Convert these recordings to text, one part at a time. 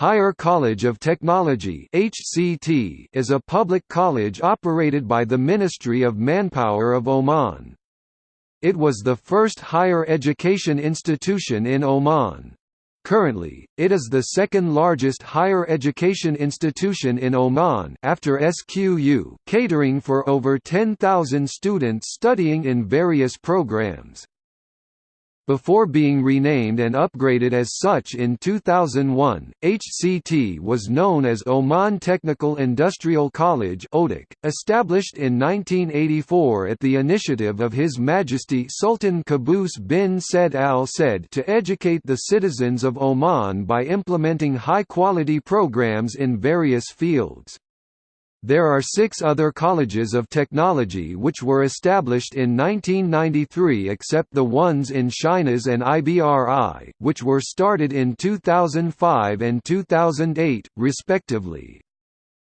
Higher College of Technology (HCT) is a public college operated by the Ministry of Manpower of Oman. It was the first higher education institution in Oman. Currently, it is the second largest higher education institution in Oman after SQU, catering for over 10,000 students studying in various programs. Before being renamed and upgraded as such in 2001, HCT was known as Oman Technical Industrial College established in 1984 at the initiative of His Majesty Sultan Qaboos bin Said Al Said to educate the citizens of Oman by implementing high-quality programs in various fields. There are six other colleges of technology which were established in 1993 except the ones in Shinas and IBRI, which were started in 2005 and 2008, respectively.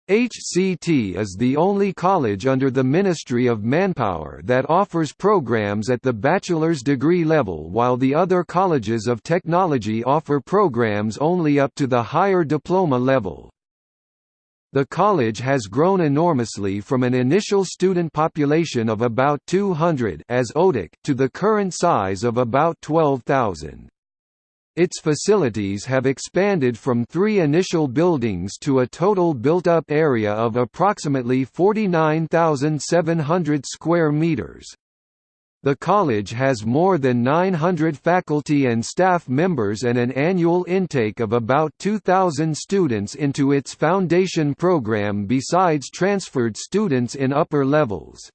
HCT is the only college under the Ministry of Manpower that offers programs at the bachelor's degree level while the other colleges of technology offer programs only up to the higher diploma level. The college has grown enormously from an initial student population of about 200 as OTIC to the current size of about 12,000. Its facilities have expanded from three initial buildings to a total built-up area of approximately 49,700 square meters. The college has more than 900 faculty and staff members and an annual intake of about 2,000 students into its foundation program besides transferred students in upper levels.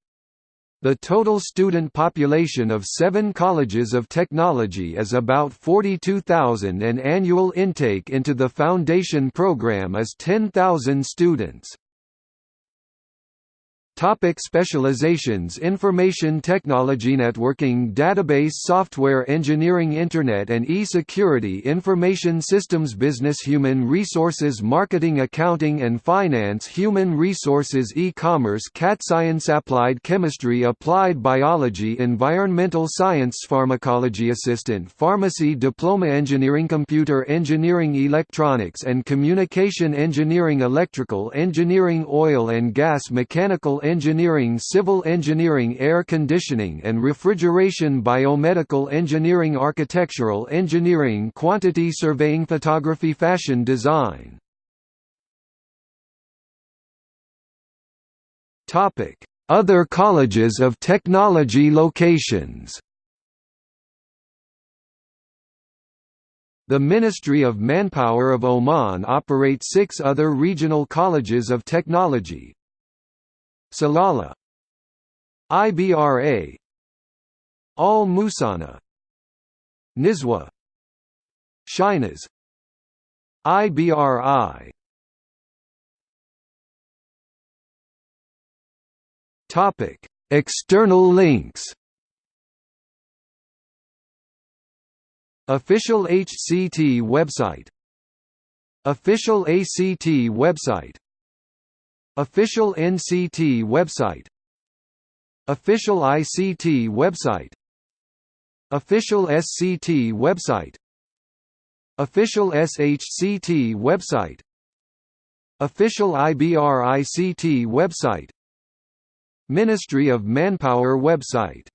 The total student population of seven colleges of technology is about 42,000 and annual intake into the foundation program is 10,000 students. Topic specializations Information technology Networking Database Software Engineering Internet and e-Security Information Systems Business Human Resources Marketing Accounting and Finance Human Resources E-Commerce CAT Science Applied Chemistry Applied Biology Environmental Science Pharmacology Assistant Pharmacy Diploma Engineering Computer Engineering Electronics and Communication Engineering Electrical Engineering Oil and Gas Mechanical engineering civil engineering air conditioning and refrigeration biomedical engineering architectural engineering quantity surveying photography fashion design. Topic: Other colleges of technology locations. The Ministry of Manpower of Oman operates six other regional colleges of technology, Salalah. IBRA Al Musanna Nizwa Shinas IBRI Topic. External links. Official HCT website. Official ACT website Official NCT website. Official ICT website. Official SCT website. Official SHCT website. Official IBRICT website. Ministry of Manpower website